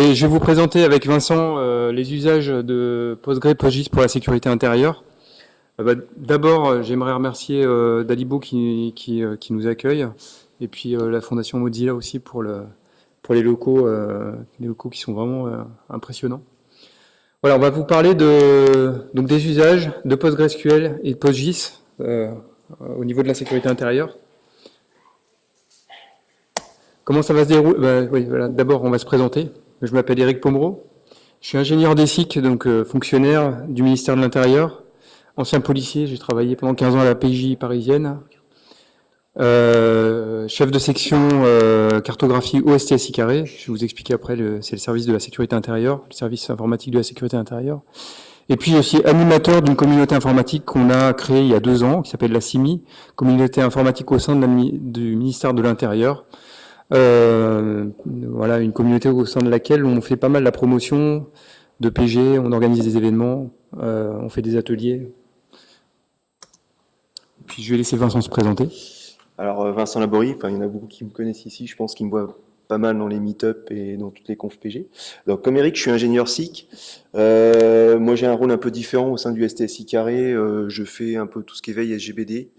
je vais vous présenter avec Vincent euh, les usages de Postgre PostGIS pour la sécurité intérieure. Euh, bah, D'abord, euh, j'aimerais remercier Dalibo qui, nous accueille, et puis la Fondation Mozilla aussi pour, le, pour les, locaux, les locaux qui sont vraiment impressionnants. Voilà, on va vous parler de, donc des usages de PostgreSQL et de PostGIS au niveau de la sécurité intérieure. Comment ça va se dérouler? Bah. D'abord, on va se présenter. Je m'appelle Eric Pomereau. Je suis ingénieur d'ESIC, donc euh, fonctionnaire du ministère de l'Intérieur, ancien policier. J'ai travaillé pendant 15 ans à la PJ parisienne. Euh, chef de section euh, cartographie OSTSI carré. Je vais vous expliquer après. C'est le service de la sécurité intérieure, le service informatique de la sécurité intérieure. Et puis aussi animateur d'une communauté informatique qu'on a créée il y a deux ans, qui s'appelle la CIMI, communauté informatique au sein du ministère de l'Intérieur. Euh, voilà, une communauté au sein de laquelle on fait pas mal la promotion de PG, on organise des événements, euh, on fait des ateliers. Puis je vais laisser Vincent se présenter. Alors euh, Vincent Laborie, enfin il y en a beaucoup qui me connaissent ici, je pense qu'ils me voient pas mal dans les meet-up et dans toutes les confs PG. Donc comme Eric, je suis ingénieur SIC. Euh, moi j'ai un rôle un peu différent au sein du STSI carré. Euh, je fais un peu tout ce qui est veille SGBD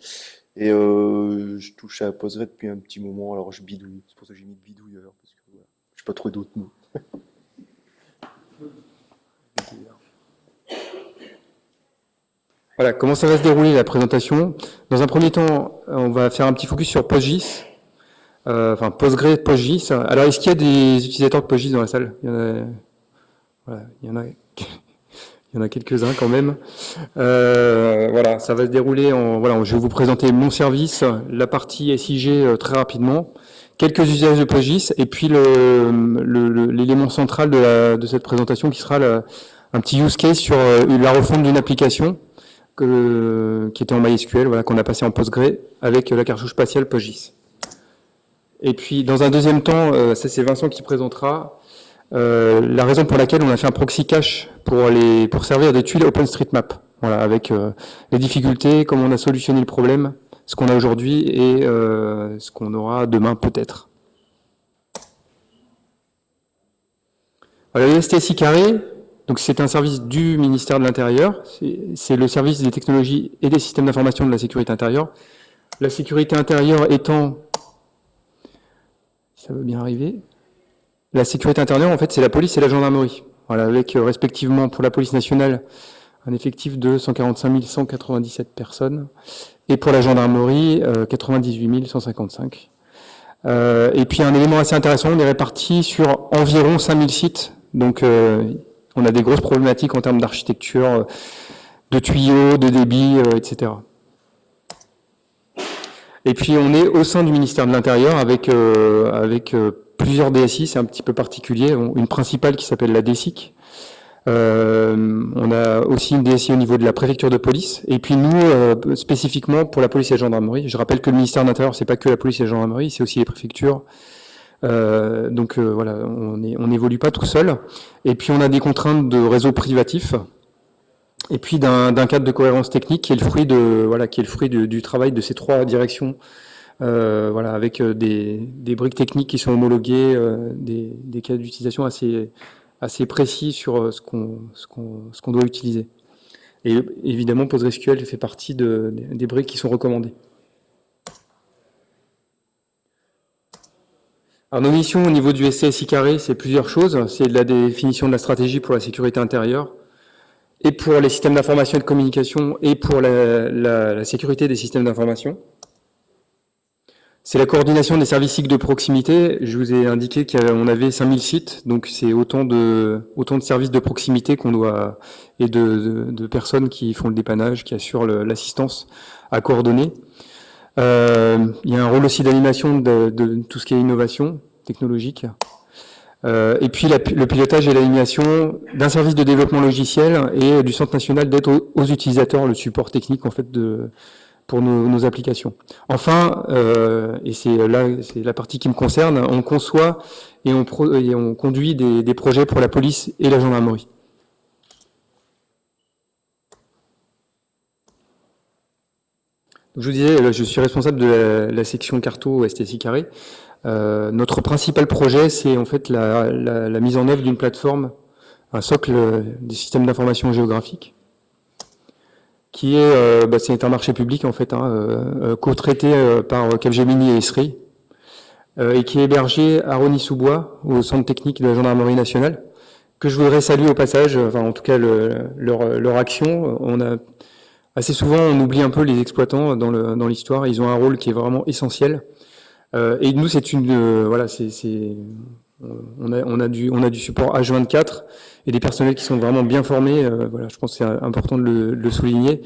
et euh, je touche à Postgre depuis un petit moment. Alors je bidouille, c'est pour ça que j'ai mis bidouilleur parce que voilà, je sais pas trop d'autres mots. Voilà, comment ça va se dérouler la présentation? Dans un premier temps, on va faire un petit focus sur PostGIS, euh, enfin Postgre, PostGIS. Alors, est-ce qu'il y a des utilisateurs de PostGIS dans la salle? Il y en a, il y en a, il y en a quelques-uns quand même. Euh, voilà, ça va se dérouler en, voilà, je vais vous présenter mon service, la partie SIG euh, très rapidement, quelques usages de PostGIS, et puis l'élément central de, cette présentation qui sera un petit use case sur euh, la refonte d'une application qui était en MySQL, voilà, qu'on a passé en Postgre avec la cartouche spatiale PostGIS. Et puis, dans un deuxième temps, ça c'est Vincent qui présentera euh, la raison pour laquelle on a fait un proxy cache pour servir des tuiles OpenStreetMap. Voilà, avec euh, les difficultés, comment on a solutionné le problème, ce qu'on a aujourd'hui et euh, ce qu'on aura demain peut-être. Voilà, le STSI carré, donc c'est un service du ministère de l'Intérieur, c'est le service des technologies et des systèmes d'information de la sécurité intérieure. La sécurité intérieure étant, ça va bien arriver, la sécurité intérieure en fait c'est la police et la gendarmerie. Voilà, avec euh, respectivement pour la police nationale un effectif de 145 197 personnes et pour la gendarmerie euh, 98 155. Euh, et puis un élément assez intéressant, on est réparti sur environ 5000 sites, donc euh, on a des grosses problématiques en termes d'architecture, de tuyaux, de débit, etc. Et puis on est au sein du ministère de l'Intérieur avec, avec plusieurs DSI, c'est un petit peu particulier, une principale qui s'appelle la DSIC. Euh, on a aussi une DSI au niveau de la préfecture de police. Et puis nous, euh, spécifiquement pour la police et la gendarmerie, je rappelle que le ministère de l'Intérieur, c'est pas que la police et la gendarmerie, c'est aussi les préfectures. Euh, donc euh, voilà, on n'évolue pas tout seul. Et puis on a des contraintes de réseau privatif. Et puis d'un cadre de cohérence technique qui est le fruit de voilà qui est le fruit du travail de ces trois directions. Euh, voilà, avec euh, des, briques techniques qui sont homologuées, euh, des, cas d'utilisation assez précis sur ce qu'on doit utiliser. Et évidemment, PostgreSQL fait partie de, des- briques qui sont recommandées. Alors, nos missions au niveau du SCSI carré, c'est plusieurs choses. C'est la définition de la stratégie pour la sécurité intérieure, et pour les systèmes d'information et de communication, et pour la sécurité des systèmes d'information. C'est la coordination des services de proximité. Je vous ai indiqué qu'on avait 5000 sites, donc c'est autant de, autant de services de proximité qu'on doit, et de, de- personnes qui font le dépannage, qui assurent l'assistance à coordonner. Euh, il y a un rôle aussi d'animation de, tout ce qui est innovation technologique. Euh, et puis le pilotage et l'animation d'un service de développement logiciel et du Centre national d'aide aux, aux utilisateurs, le support technique en fait de, pour nos, applications. Enfin, euh, et c'est là c'est la partie qui me concerne, on conçoit et on, conduit des, projets pour la police et la gendarmerie. Je vous disais, euh, je suis responsable de la, section carto STSI carré. notre principal projet, c'est en fait la, la mise en œuvre d'une plateforme, un socle des systèmes d'information géographique, qui est, euh, bah, c'est un marché public en fait, hein, euh, euh, co-traité par Capgemini et Esri, et qui est hébergé à Rony-sous-Bois, au centre technique de la gendarmerie nationale, que je voudrais saluer au passage, enfin en tout cas le, leur, leur, action. On a assez souvent on oublie un peu les exploitants dans l'histoire, ils ont un rôle qui est vraiment essentiel. et nous c'est une voilà c'est on a, on a du on a du support H24 et des personnels qui sont vraiment bien formés. Euh, voilà, je pense que c'est important de le, souligner.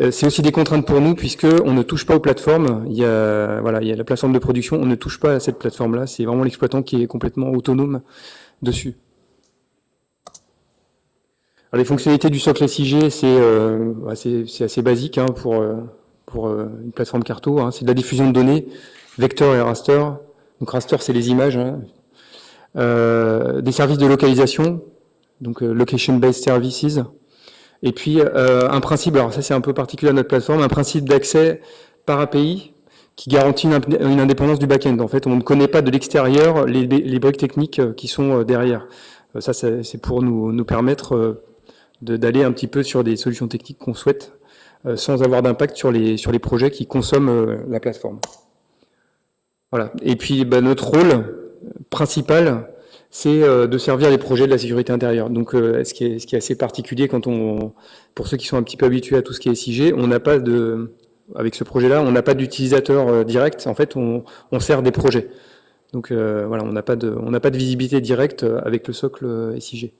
Euh, c'est aussi des contraintes pour nous puisque on ne touche pas aux plateformes. Il y a voilà, il y a la plateforme de production, on ne touche pas à cette plateforme-là. C'est vraiment l'exploitant qui est complètement autonome dessus. Alors, les fonctionnalités du socle SIG, c'est euh, assez basique hein, pour pour une plateforme Carto. Hein. C'est de la diffusion de données, vecteur et raster. Donc raster, c'est les images. Hein. des services de localisation, donc euh, Location-Based Services. Et puis euh, un principe, alors ça c'est un peu particulier à notre plateforme, un principe d'accès par API qui garantit une, indépendance du back-end. En fait, on ne connaît pas de l'extérieur les, briques techniques euh, qui sont derrière. Ça, c'est pour nous, nous permettre d'aller un petit peu sur des solutions techniques qu'on souhaite sans avoir d'impact sur les, sur les projets qui consomment la plateforme. Voilà. Et puis, bah, notre rôle principal, c'est euh, de servir les projets de la sécurité intérieure. Donc, euh, ce, qui est, assez particulier pour ceux qui sont un petit peu habitués à tout ce qui est SIG, on n'a pas de, avec ce projet-là, on n'a pas d'utilisateur euh, direct. En fait, on, sert des projets. Donc voilà, on n'a pas de, visibilité directe avec le socle SIG.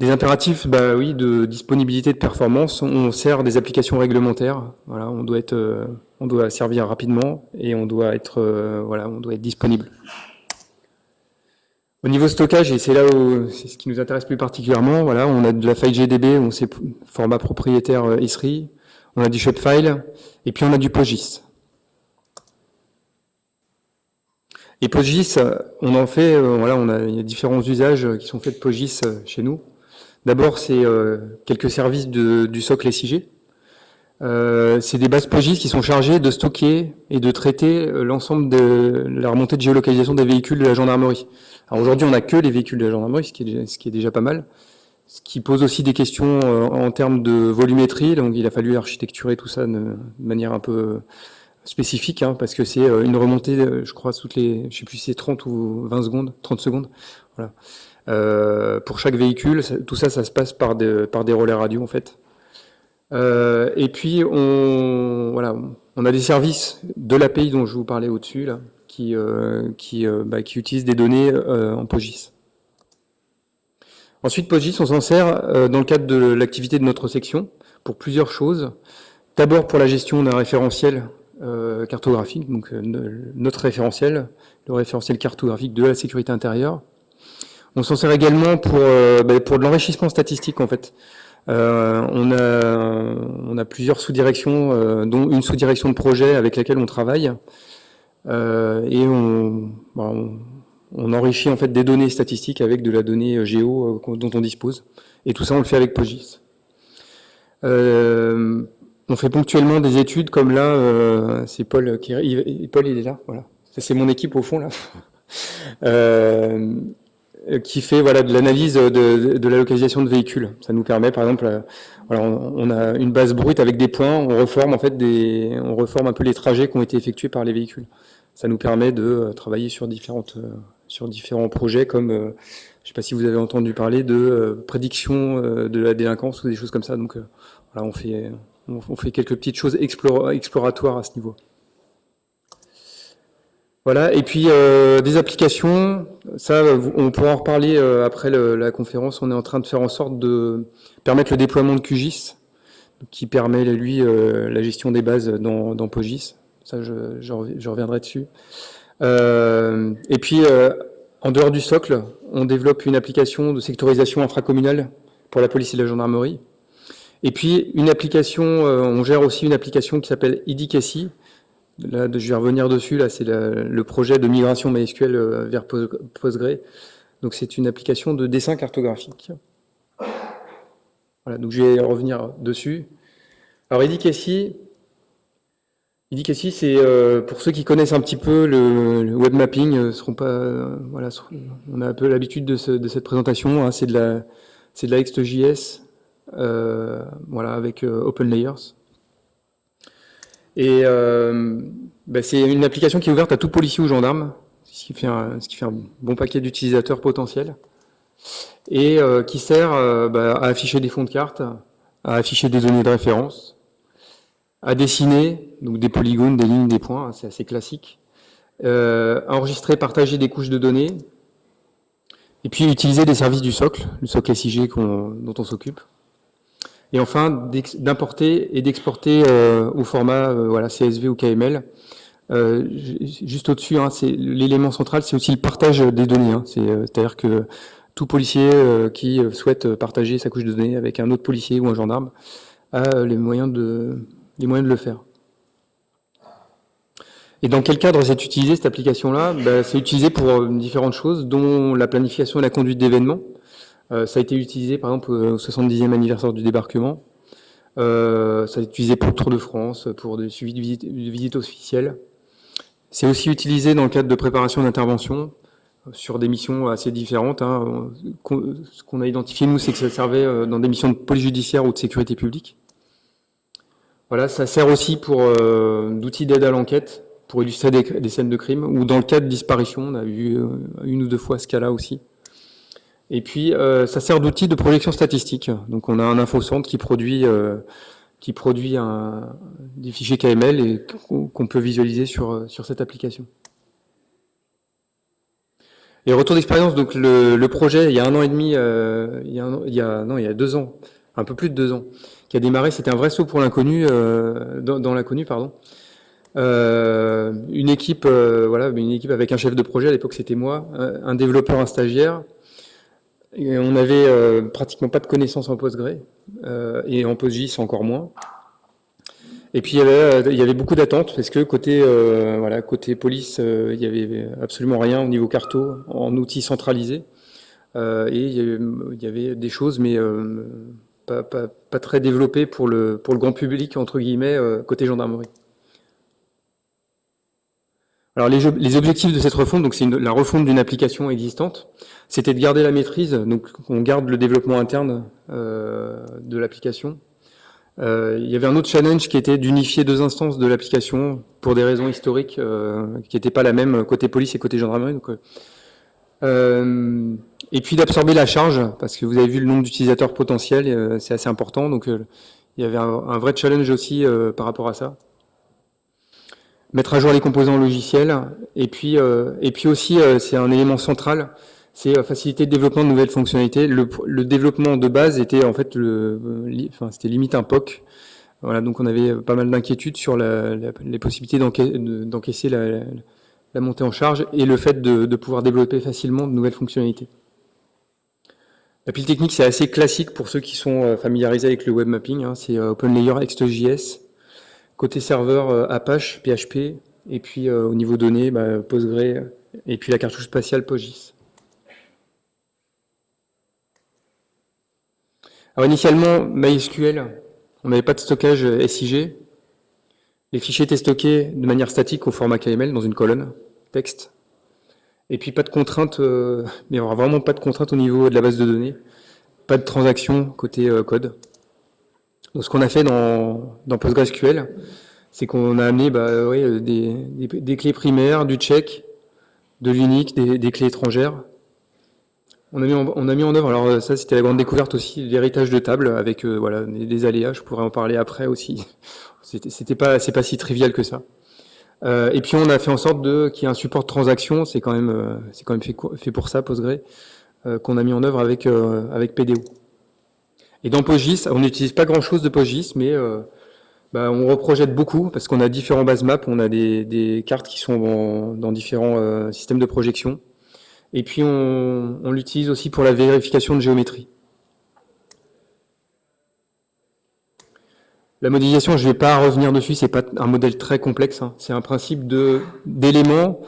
Des impératifs, bah oui, de disponibilité de performance. On sert des applications réglementaires. Voilà, on doit servir rapidement et on doit être disponible. Au niveau stockage, et c'est là où c'est ce qui nous intéresse plus particulièrement, voilà, on a de la file GDB, on sait format propriétaire euh, Esri, on a du Shopfile, et puis on a du PostGIS. Et PostGIS, on en fait, euh, voilà, on a, il y a différents usages qui sont faits de PostGIS euh, chez nous. D'abord, c'est quelques services du socle SIG. C'est des bases PostGIS qui sont chargées de stocker et de traiter l'ensemble de la remontée de géolocalisation des véhicules de la gendarmerie. Alors aujourd'hui, on n'a que les véhicules de la gendarmerie, ce qui, est, déjà pas mal. Ce qui pose aussi des questions euh, en termes de volumétrie, donc il a fallu architecturer tout ça de, manière un peu spécifique, hein, parce que c'est euh, une remontée, euh, je crois, toutes les, je sais plus si c'est 30 ou 20 secondes, 30 secondes, voilà. Euh, pour chaque véhicule, tout ça, ça se passe par des, par des relais radio en fait. Euh, et puis on, voilà, on a des services de l'API dont je vous parlais au-dessus là, qui, euh, qui, euh, bah, qui utilisent des données euh, en PostGIS. Ensuite, PostGIS, on s'en sert dans le cadre de l'activité de notre section pour plusieurs choses. D'abord pour la gestion d'un référentiel cartographique, donc notre référentiel, le référentiel cartographique de la sécurité intérieure. On s'en sert également pour, bah, pour de l'enrichissement statistique en fait. On, a, on a plusieurs sous-directions, dont une sous-direction de projet avec laquelle on travaille, euh, et bah, on, enrichit en fait des données statistiques avec de la donnée euh, géo euh, dont on dispose. Et tout ça, on le fait avec PostGIS. Euh, on fait ponctuellement des études comme là, euh, c'est Paul qui Paul il est là, voilà. C'est mon équipe au fond là, euh, qui fait voilà de l'analyse de, de, la localisation de véhicules. Ça nous permet par exemple, voilà, on, a une base brute avec des points, on reforme en fait des, on reforme un peu les trajets qui ont été effectués par les véhicules ça nous permet de euh, travailler sur différentes euh, sur différents projets comme euh, je ne sais pas si vous avez entendu parler de prédiction de la délinquance ou des choses comme ça. Donc voilà, on fait on fait quelques petites choses exploratoires à ce niveau. Voilà, et puis des applications, ça on pourra en reparler après la conférence, on est en train de faire en sorte de permettre le déploiement de QGIS, qui permet lui la gestion des bases dans, dans PostGIS. Ça, je, je, reviendrai dessus. Euh, et puis, euh, en dehors du socle, on développe une application de sectorisation infracommunale pour la police et la gendarmerie. Et puis, une application, euh, on gère aussi une application qui s'appelle IDICACI. Là, je vais revenir dessus. Là, c'est le projet de migration MySQL vers Postgre. Donc, c'est une application de dessin cartographique. Voilà, donc je vais revenir dessus. Alors, IDICACI, IDIC c'est euh, pour ceux qui connaissent un petit peu le, web mapping, euh, seront pas, euh, voilà, on a un peu l'habitude de, cette présentation. Hein, c'est de la, c'est de la XJS, voilà, avec Open Layers. Et bah, c'est une application qui est ouverte à tout policier ou gendarme, ce qui fait un, bon paquet d'utilisateurs potentiels, et qui sert bah, à afficher des fonds de carte, à afficher des données de référence, à dessiner, donc des polygones, des lignes, des points, hein, c'est assez classique, euh, enregistrer, partager des couches de données, et puis utiliser des services du socle, le socle SIG dont on s'occupe. Et enfin, d'importer et d'exporter euh, au format euh, voilà, CSV ou KML. Euh, juste au-dessus, hein, c'est l'élément central, c'est aussi le partage des données. Hein. C'est-à-dire que tout policier qui souhaite partager sa couche de données avec un autre policier ou un gendarme a les moyens de, les moyens de le faire. Et dans quel cadre c'est utilisé cette application-là? Ben, C'est utilisé pour euh, différentes choses, dont la planification et la conduite d'événements. Euh, ça a été utilisé par exemple au 70e anniversaire du débarquement. Euh, ça a été utilisé pour le Tour de France, pour des suivis de visites, officielles. C'est aussi utilisé dans le cadre de préparation d'intervention sur des missions assez différentes. Hein. Ce qu'on a identifié, nous, c'est que ça servait dans des missions de police judiciaire ou de sécurité publique. Voilà, ça sert aussi pour euh, d'outils d'aide à l'enquête, pour illustrer des, scènes de crime, ou dans le cas de disparition, on a euh, une ou deux fois ce cas-là aussi. Et puis, euh, ça sert d'outil de projection statistique. Donc, on a un infocentre qui produit qui produit un, des fichiers KML et qu'on peut visualiser sur sur cette application. Et retour d'expérience, donc le, le, projet, il y a un an et demi, il, y a il y a non, il y a deux ans, un peu plus de deux ans qui a démarré, c'était un vrai saut pour l'inconnu, euh, dans, l'inconnu, pardon. Euh, une équipe, euh, voilà, une équipe avec un chef de projet. À l'époque, c'était moi, un développeur, un stagiaire. On avait pratiquement pas de connaissances en Postgre et en PostGIS encore moins. Et puis il y avait, il y avait beaucoup d'attentes parce que côté voilà côté police, il y avait absolument rien au niveau carto en outils centralisés. et il y, avait, des choses, mais pas, très développé pour le, pour le grand public, entre guillemets, euh, côté gendarmerie. Alors les, les, objectifs de cette refonte, donc c'est la refonte d'une application existante, c'était de garder la maîtrise, donc on garde le développement interne euh, de l'application. Euh, il y avait un autre challenge qui était d'unifier deux instances de l'application pour des raisons historiques qui n'étaient pas la même côté police et côté gendarmerie. Donc, et puis d'absorber la charge, parce que vous avez vu le nombre d'utilisateurs potentiels, euh, c'est assez important, donc euh, il y avait un, vrai challenge aussi euh, par rapport à ça. Mettre à jour les composants logiciels, et puis, et puis aussi, c'est un élément central, c'est faciliter le développement de nouvelles fonctionnalités. Le, le développement de base était en fait, le, enfin, c'était limite un POC. Voilà, donc on avait pas mal d'inquiétudes sur la, les possibilités d'encaisser la, la, montée en charge et le fait de, de pouvoir développer facilement de nouvelles fonctionnalités. La pile technique, c'est assez classique pour ceux qui sont euh, familiarisés avec le web mapping. Hein. C'est euh, OpenLayer XJS. Côté serveur, euh, Apache, PHP. Et puis au niveau données, bah, Postgre. Et puis la cartouche spatiale PostGIS. Alors initialement, MySQL, on n'avait pas de stockage SIG. Les fichiers étaient stockés de manière statique au format KML dans une colonne texte. Et puis pas de contraintes, euh, mais vraiment pas de contraintes au niveau de la base de données. Pas de transactions côté euh, code. Donc ce qu'on a fait dans, dans PostgreSQL, c'est qu'on a amené bah, ouais, des, des, clés primaires, du check, de l'unique, des, des, clés étrangères. On a mis en, on a mis en œuvre, alors ça c'était la grande découverte aussi, l'héritage de table avec euh, voilà des, aléas. Je pourrais en parler après aussi. C'était pas c'est pas si trivial que ça. Euh, et puis on a fait en sorte de qu'il y ait un support de transaction, c'est quand même euh, c'est quand même fait, fait pour ça Postgre euh, qu'on a mis en œuvre avec avec PDO. Et dans PostGIS, on n'utilise pas grand chose de PostGIS, mais bah, on reprojette beaucoup parce qu'on a différents base maps, on a des, cartes qui sont dans différents systèmes de projection. Et puis on, l'utilise aussi pour la vérification de géométrie. La modélisation, je ne vais pas revenir dessus, c'est pas un modèle très complexe. Hein. C'est un principe d'éléments,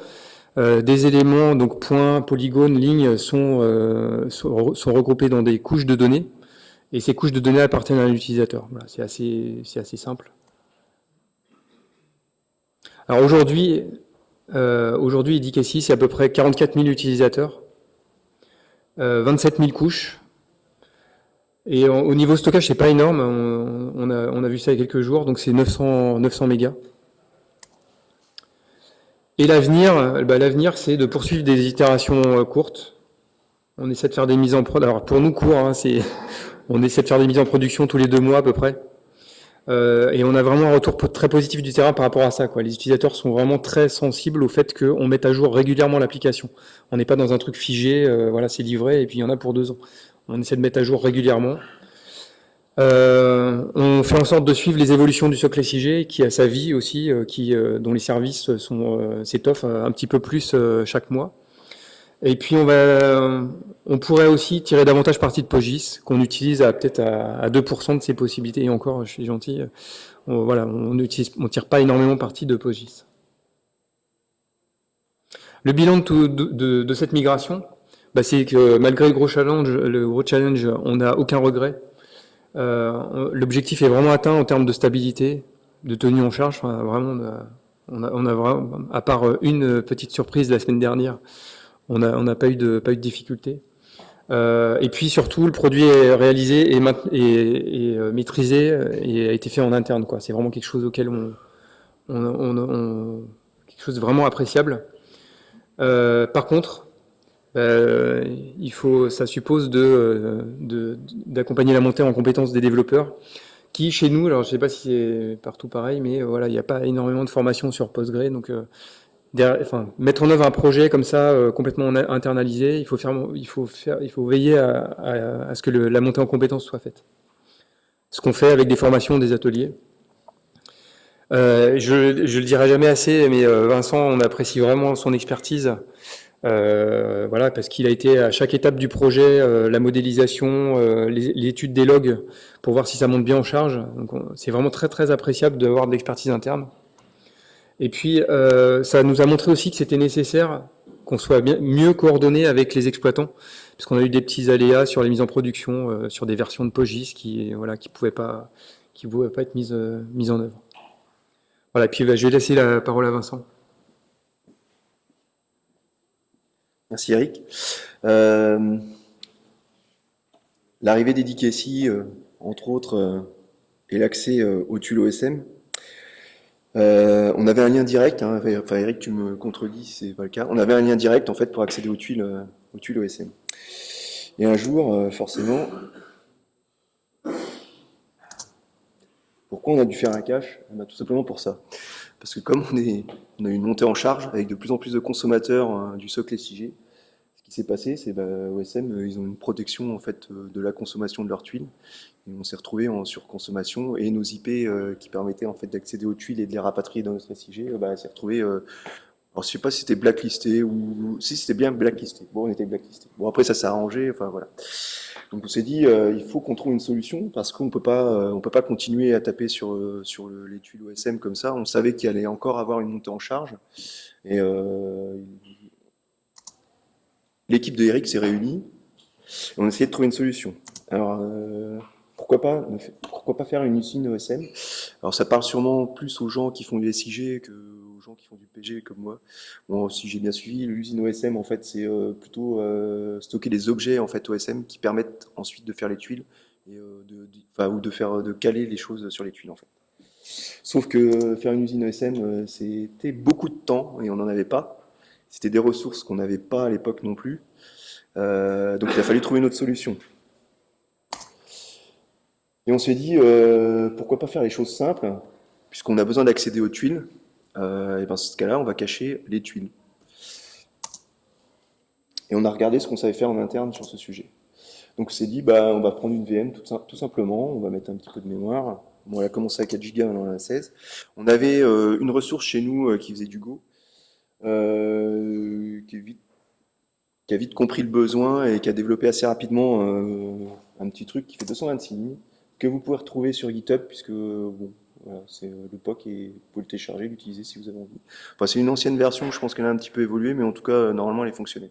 euh, des éléments, donc points, polygones, lignes, euh, sont, regroupés dans des couches de données, et ces couches de données appartiennent à l'utilisateur. C'est assez, simple. Alors aujourd'hui, euh, aujourd'hui, IDKC, c'est à peu près 44 000 utilisateurs, 27 000 couches. Et au niveau stockage, c'est pas énorme. On, a, vu ça il y a quelques jours, donc c'est 900, 900 mégas. Et l'avenir, bah, l'avenir, c'est de poursuivre des itérations courtes. On essaie de faire des mises en prod. Alors pour nous, court, hein, c'est, on essaie de faire des mises en production tous les deux mois à peu près. Euh, et on a vraiment un retour très positif du terrain par rapport à ça. Les utilisateurs sont vraiment très sensibles au fait qu'on mette à jour régulièrement l'application. On n'est pas dans un truc figé, euh, voilà, c'est livré et puis il y en a pour deux ans. On essaie de mettre à jour régulièrement. Euh, on fait en sorte de suivre les évolutions du socle SIG, qui a sa vie aussi, qui, dont les services sont s'étoffent un petit peu plus chaque mois. Et puis on va, on pourrait aussi tirer davantage parti de PostGIS, qu'on utilise à peut-être à, 2% de ses possibilités. Et encore, je suis gentil, on, voilà, on utilise, on tire pas énormément parti de PostGIS. Le bilan de, de, de, cette migration, bah c'est que malgré le gros challenge, le gros challenge, on n'a aucun regret. Euh, L'objectif est vraiment atteint en termes de stabilité, de tenue en charge. vraiment, on a, on a vraiment, à part une petite surprise la semaine dernière, on n'a pas eu de pas eu de difficulté. Euh, et puis surtout, le produit est réalisé et, euh, maîtrisé et a été fait en interne. Quoi. C'est vraiment quelque chose auquel on, quelque chose de vraiment appréciable. Euh, par contre, il faut, ça suppose de d'accompagner la montée en compétences des développeurs qui chez nous, alors je sais pas si c'est partout pareil, mais voilà, il n'y a pas énormément de formation sur Postgre, enfin, mettre en œuvre un projet comme ça, euh, complètement internalisé, il faut, faire, il faut, faire, il faut veiller à, à, ce que le, la montée en compétences soit faite. Ce qu'on fait avec des formations, des ateliers. Euh, je, je le dirai jamais assez, mais euh, Vincent, on apprécie vraiment son expertise. Euh, voilà, parce qu'il a été à chaque étape du projet, la modélisation, l'étude des logs pour voir si ça monte bien en charge. C'est vraiment très très appréciable d'avoir de l'expertise interne. Et puis, euh, ça nous a montré aussi que c'était nécessaire qu'on soit mieux coordonné avec les exploitants, puisqu'on a eu des petits aléas sur les mises en production, euh, sur des versions de PostGIS qui voilà qui pouvaient pas qui pouvaient pas être mises euh, mises en œuvre. Voilà. Et puis, bah, je vais laisser la parole à Vincent. Merci Eric. Euh, L'arrivée d'Edicacy, entre autres, et l'accès au tuile OSM, euh, on avait un lien direct, hein, enfin Eric, tu me contredis, c'est pas le cas. On avait un lien direct en fait pour accéder aux tuiles, euh, aux tuiles OSM. Et un jour, euh, forcément, pourquoi on a dû faire un cache? Eh ben, Tout simplement pour ça. Parce que comme on, est, on a une montée en charge avec de plus en plus de consommateurs hein, du socle SIG, s'est passé, c'est bah, OSM, ils ont une protection en fait de la consommation de leurs tuiles on s'est retrouvé en surconsommation et nos IP euh, qui permettaient en fait d'accéder aux tuiles et de les rapatrier dans notre SIG, euh, bah, s'est retrouvé. Euh, alors je sais pas si c'était blacklisté ou si c'était bien blacklisté. Bon, on était blacklisté. Bon après ça s'est arrangé. Enfin voilà. Donc on s'est dit il faut qu'on trouve une solution parce qu'on peut pas on peut pas continuer à taper sur sur les tuiles OSM comme ça. On savait qu'il allait encore avoir une montée en charge et l'équipe de Eric s'est réunie et on a essayé de trouver une solution. Alors pourquoi pas, pourquoi pas faire une usine OSM Alors ça parle sûrement plus aux gens qui font du SIG que aux gens qui font du PG comme moi. Bon, si j'ai bien suivi, l'usine OSM en fait c'est euh, plutôt euh, stocker des objets en fait OSM qui permettent ensuite de faire les tuiles et euh, de, ou de faire de caler les choses sur les tuiles en fait. Sauf que faire une usine OSM c'était beaucoup de temps et on n'en avait pas. C'était des ressources qu'on n'avait pas à l'époque non plus. donc il a fallu trouver une autre solution. Et on s'est dit, euh, pourquoi pas faire les choses simples, puisqu'on a besoin d'accéder aux tuiles, euh, et ben, dans ce cas-là, on va cacher les tuiles. Et on a regardé ce qu'on savait faire en interne sur ce sujet. Donc on s'est dit, bah, on va prendre une VM tout, simplement, on va mettre un petit peu de mémoire. Bon, elle a commencé à 4 Go, maintenant on a 16. On avait euh, une ressource chez nous qui faisait du Go, qui, vite, qui, a vite compris le besoin et qui a développé assez rapidement un petit truc qui fait 226 lignes que vous pouvez retrouver sur GitHub, puisque bon, c'est euh, le POC et vous pouvez le télécharger, l'utiliser si vous avez envie. C'est une ancienne version, je pense qu'elle a un petit peu évolué, mais en tout cas, euh, normalement, elle est fonctionnée.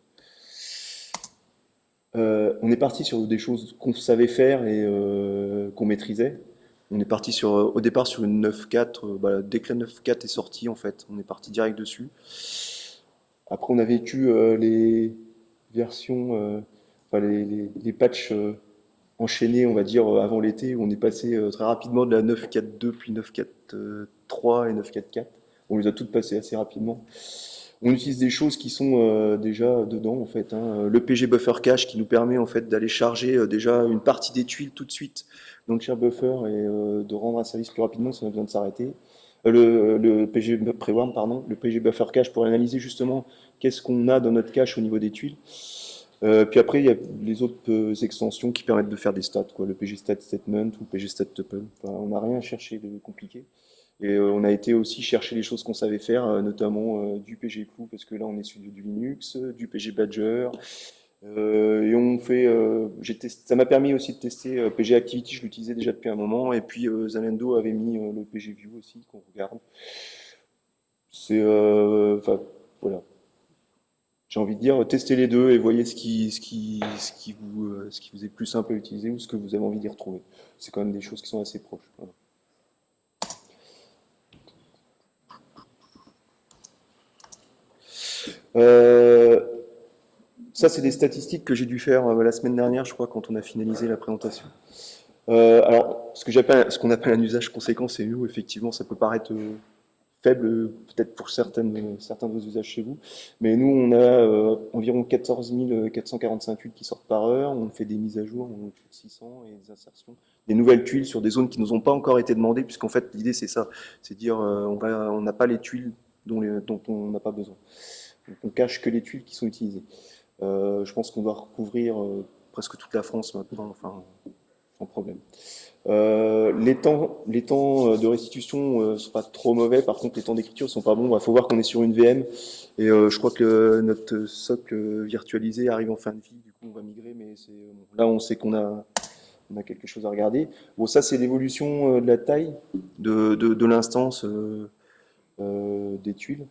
Euh, on est parti sur des choses qu'on savait faire et qu'on maîtrisait. On est parti sur, au départ sur une 9.4, bah, dès que la 9.4 est sortie en fait, on est parti direct dessus. Après on a vécu les versions, enfin les, les, patchs enchaînés on va dire avant l'été, où on est passé très rapidement de la 9.4.2 puis 9.4.3 et 9.4.4. On les a toutes passées assez rapidement. On utilise des choses qui sont euh, déjà dedans en fait. Hein. Le PG Buffer Cache qui nous permet en fait d'aller charger euh, déjà une partie des tuiles tout de suite dans le share buffer et euh, de rendre un service plus rapidement si on a besoin de s'arrêter. Le, PG Prewarm, pardon, le PG Buffer Cache pour analyser justement qu'est-ce qu'on a dans notre cache au niveau des tuiles. puis après, il y a les autres extensions qui permettent de faire des stats, quoi, le PG Stat Statement ou le PG Stat Tuple. on n'a rien à chercher de compliqué. Et euh, on a été aussi chercher les choses qu'on savait faire, euh, notamment euh, du PG Clou, parce que là on est sur du Linux, du PG Badger, et on fait, ça m'a permis aussi de tester PG Activity, je l'utilisais déjà depuis un moment, et puis Zalendo avait mis le PG View aussi qu'on regarde. C'est, enfin, voilà. J'ai envie de dire, testez les deux et voyez ce qui, ce qui, ce qui vous, ce qui vous est plus simple à utiliser ou ce que vous avez envie d'y retrouver. C'est quand même des choses qui sont assez proches. Euh, ça, c'est des statistiques que j'ai dû faire euh, la semaine dernière, je crois, quand on a finalisé la présentation. Euh, alors, ce qu'on appelle un usage conséquent, c'est nous. Effectivement, ça peut paraître faible, peut-être pour certaines, certains de vos usages chez vous. Mais nous, on a environ 14 445 tuiles qui sortent par heure. On fait des mises à jour, on fait 600 et des insertions, des nouvelles tuiles sur des zones qui nous ont pas encore été demandées, puisqu'en fait, l'idée, c'est ça. C'est dire, on n'a pas les tuiles dont, les, dont on n'a pas besoin on cache que les tuiles qui sont utilisées. Euh, je pense qu'on doit recouvrir euh, presque toute la France maintenant, enfin, sans problème. Euh, les temps, les temps de restitution ne sont pas trop mauvais, par contre les temps d'écriture sont pas bons. Il faut voir qu'on est sur une VM et je crois que notre socle virtualisé arrive en fin de vie, du coup on va migrer, mais là on sait qu'on a, quelque chose à regarder. Bon, ça c'est l'évolution de la taille de, de, de l'instance des tuiles.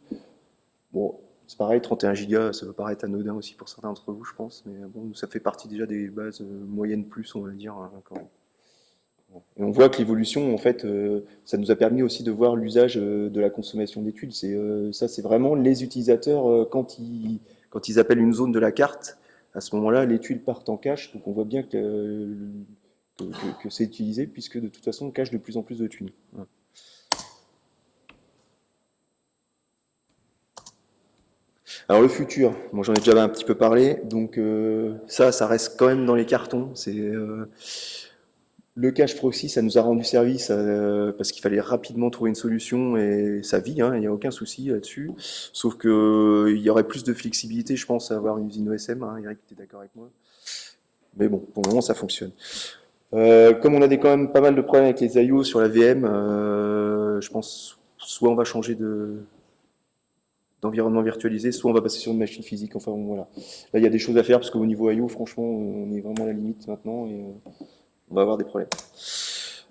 Bon, c'est pareil, 31 Go, ça peut paraître anodin aussi pour certains d'entre vous, je pense, mais bon, ça fait partie déjà des bases euh, moyennes plus, on va dire, hein, Et on voit que l'évolution, en fait, euh, ça nous a permis aussi de voir l'usage euh, de la consommation d'études. C'est ça, c'est vraiment les utilisateurs quand ils quand ils appellent une zone de la carte. À ce moment-là, les tuiles partent en cache, donc on voit bien que que, c'est utilisé, puisque de toute façon, on cache de plus en plus de tuiles. Alors le futur, moi j'en ai déjà un petit peu parlé, donc euh, ça, ça reste quand même dans les cartons. C'est euh, le cache proxy, ça nous a rendu service euh, parce qu'il fallait rapidement trouver une solution et ça vit, hein, il n'y a aucun souci là-dessus. Sauf que il y aurait plus de flexibilité, je pense, à avoir une usine OSM. Hein, Eric, tu es d'accord avec moi? Mais bon, pour le moment, ça fonctionne. comme on a des, quand même pas mal de problèmes avec les IO sur la VM, je pense soit on va changer de, d'environnement virtualisé, soit on va passer sur une machine physique. Enfin voilà. Là, il y a des choses à faire parce qu'au niveau IO, franchement, on est vraiment à la limite maintenant et euh, on va avoir des problèmes.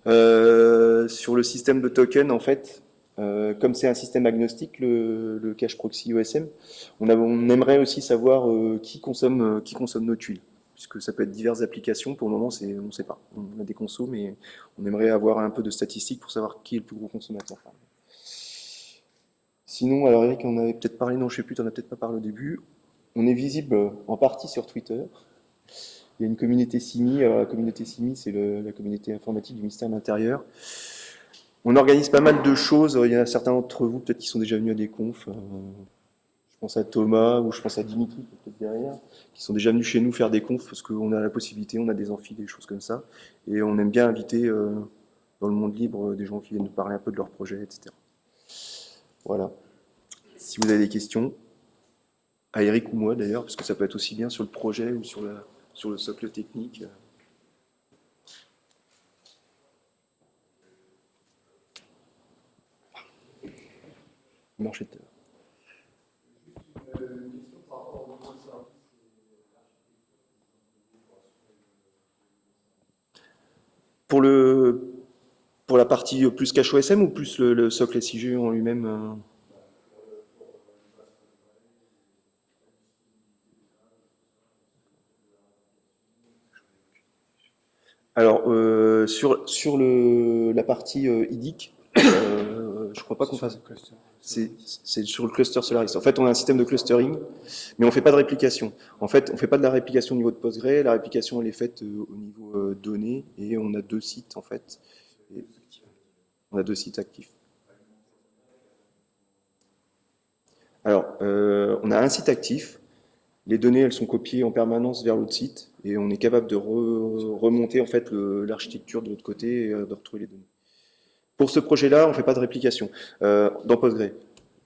Euh, sur le système de token, en fait, euh, comme c'est un système agnostique, le, le, cache proxy OSM, on, on aimerait aussi savoir qui consomme qui consomme nos tuiles, puisque ça peut être diverses applications. Pour le moment, on ne sait pas. On a des consos, mais on aimerait avoir un peu de statistiques pour savoir qui est le plus gros consommateur. Sinon, alors Eric, on avait peut-être parlé, non, je sais plus, tu n'en as peut-être pas parlé au début. On est visible en partie sur Twitter. Il y a une communauté CIMI. Alors, la communauté CIMI, c'est la communauté informatique du ministère de l'Intérieur. On organise pas mal de choses. Il y en a certains d'entre vous, peut-être, qui sont déjà venus à des confs. Euh, je pense à Thomas ou je pense à Dimitri, peut-être derrière, qui sont déjà venus chez nous faire des confs parce qu'on a la possibilité, on a des amphis, des choses comme ça. Et on aime bien inviter euh, dans le monde libre des gens qui viennent nous parler un peu de leurs projets, etc. Voilà. Si vous avez des questions, à Eric ou moi d'ailleurs, parce que ça peut être aussi bien sur le projet ou sur, la, sur le socle technique. Marcheteur. Pour le pour la partie plus cache OSM ou plus le, socle SIG en lui-même euh Alors, euh, sur, sur le, la partie euh, IDIC, euh, je crois pas qu'on fasse. C'est c'est sur le cluster Solaris. En fait, on a un système de clustering, mais on fait pas de réplication. En fait, on fait pas de la réplication au niveau de Postgre. La réplication, elle est faite euh, au niveau données, et on a deux sites, en fait. On a deux sites actifs. Alors, euh, on a un site actif. Les données, elles sont copiées en permanence vers l'autre site, et on est capable de re- remonter en fait l'architecture de l'autre côté et euh, de retrouver les données. Pour ce projet-là, on fait pas de réplication euh, dans Postgre.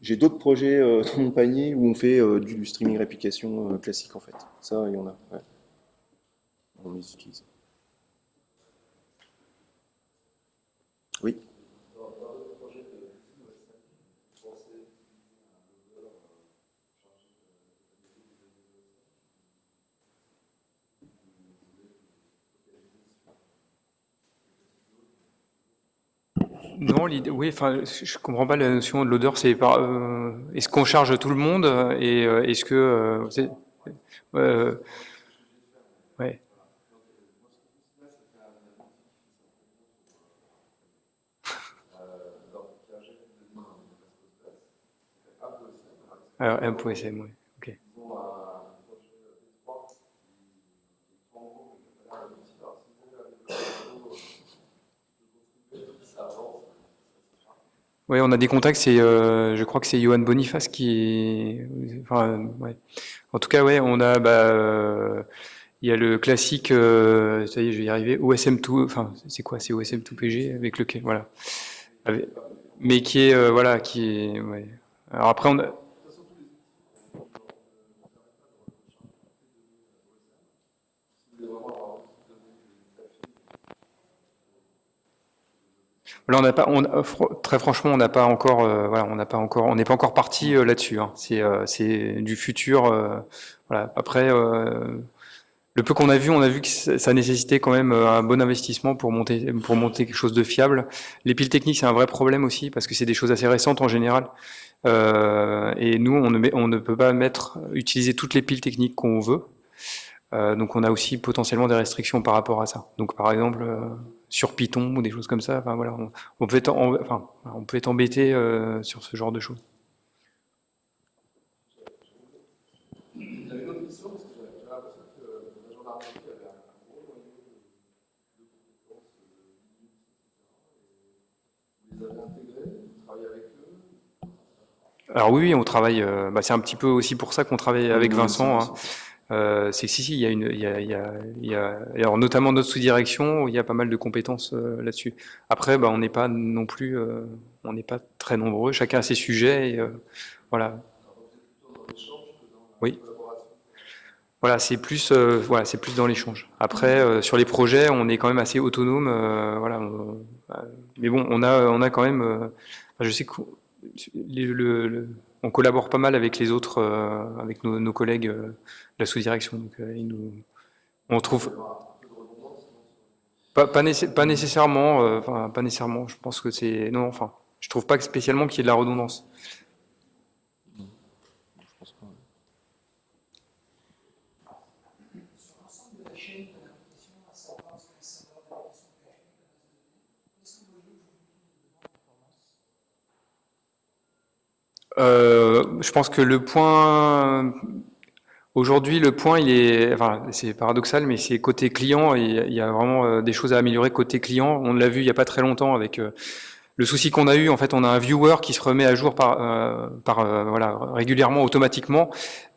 J'ai d'autres projets dans mon panier où on fait du streaming réplication classique en fait. Ça, il y en a. On les utilise. Oui. Non, oui, enfin, je comprends pas la notion de l'odeur. C'est par, euh, est-ce qu'on charge tout le monde euh, et euh, est-ce que, euh, ouais. Alors, M.SM, oui. Ok. Oui, on a des contacts. C'est, euh, je crois que c'est Johan Boniface qui, enfin, ouais. En tout cas, ouais, on a, bah, euh, il y a le classique, euh, ça y est, je vais y arriver, OSM2, enfin, c'est quoi, c'est OSM2PG avec lequel, voilà, Avec- mais qui est, euh, voilà, qui est, ouais. Alors après, on a, Euh, très franchement, on n'est pas encore parti euh, là-dessus. hein. C'est, euh, c'est du futur. Après, le peu qu'on a vu, on a vu que ça nécessitait quand même un bon investissement pour monter, quelque chose de fiable. Les piles techniques, c'est un vrai problème aussi parce que c'est des choses assez récentes en général. Et nous, on ne, on ne peut pas mettre, utiliser toutes les piles techniques qu'on veut. Donc, on a aussi potentiellement des restrictions par rapport à ça. Donc, par exemple, sur Python ou des choses comme ça. Enfin, voilà, on, on peut être, en- enfin, on peut être embêté euh, sur ce genre de choses. Alors oui, on travaille. euh, bah, c'est un petit peu aussi pour ça qu'on travaille avec Vincent. hein. Euh, c'est que si, si, il y a une, il y a, alors notamment notre sous-direction, il y a pas mal de compétences euh, là-dessus. Après, bah, on n'est pas non plus, euh, on n'est pas très nombreux. Chacun a ses sujets. Et, voilà. Oui. Voilà, c'est plus, voilà, c'est plus dans l'échange. Après, sur les projets, on est quand même assez autonome. voilà. mais bon, on a, on a quand même. je sais qu'on le- le- on collabore pas mal avec les autres, euh, avec nos, nos collègues euh, de la sous-direction. Donc, euh, ils nous, on trouve pas, pas, pas nécessairement, euh, enfin, pas nécessairement. Je pense que c'est non, enfin, je trouve pas spécialement qu'il y ait de la redondance. Euh, je pense que le point aujourd'hui, le point, il est, enfin, c'est paradoxal, mais c'est côté client. Il y a vraiment euh, des choses à améliorer côté client. On l'a vu il y a pas très longtemps avec euh, le souci qu'on a eu. En fait, on a un viewer qui se remet à jour par, euh, par euh, voilà, régulièrement, automatiquement.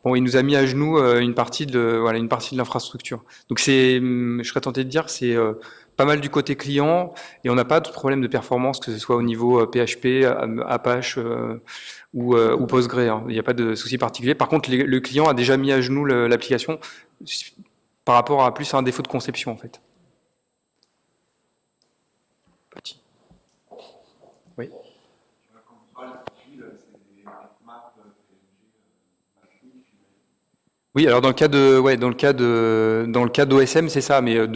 Bon, il nous a mis à genoux euh, une partie de, voilà, une partie de l'infrastructure. Donc c'est, hum, je serais tenté de dire, c'est euh, pas mal du côté client et on n'a pas de problème de performance, que ce soit au niveau PHP, euh, Apache ou, ou Postgre. hein. Il n'y a pas de souci particulier. Par contre, le client a déjà mis à genoux l'application par rapport à plus à un défaut de conception en fait. Oui, alors dans le cas de, ouais, dans le cas de, dans le cas d'OSM, c'est ça, mais euh,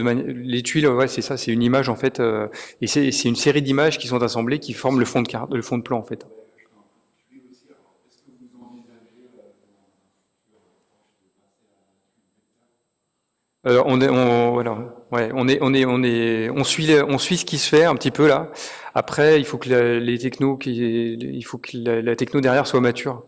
les tuiles, ouais, c'est ça, c'est une image en fait, euh, et c'est une série d'images qui sont assemblées, qui forment le fond de carte, le fond de plan en fait. On est, on, voilà. Ouais, on est, on est, on est, on suit, on suit ce qui se fait un petit peu là. Après, il faut que la, les technos, il faut que la, techno derrière soit mature.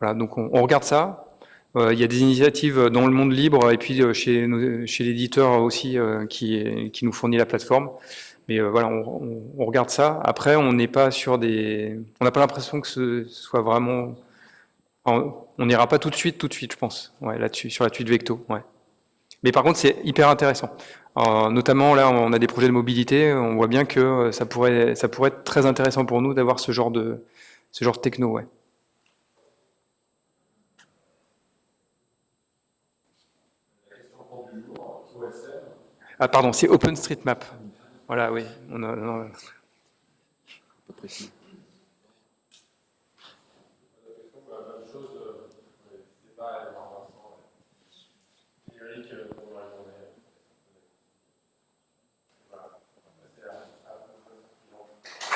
Voilà, donc on, on regarde ça. Euh, il y a des initiatives dans le monde libre et puis euh, chez, chez l'éditeur aussi euh, qui, qui nous fournit la plateforme. Mais voilà, on, on, regarde ça. Après, on n'est pas sur des, on n'a pas l'impression que ce soit vraiment, on n'ira pas tout de suite, tout de suite, je pense, ouais, là-dessus, sur la suite Vecto. Ouais. Mais par contre, c'est hyper intéressant. Alors, notamment, là, on a des projets de mobilité. On voit bien que ça pourrait, ça pourrait être très intéressant pour nous d'avoir ce genre de, ce genre de techno, ouais. Ah pardon, c'est OpenStreetMap. Voilà, oui. On a, on a... Pas précis.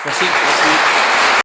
Merci.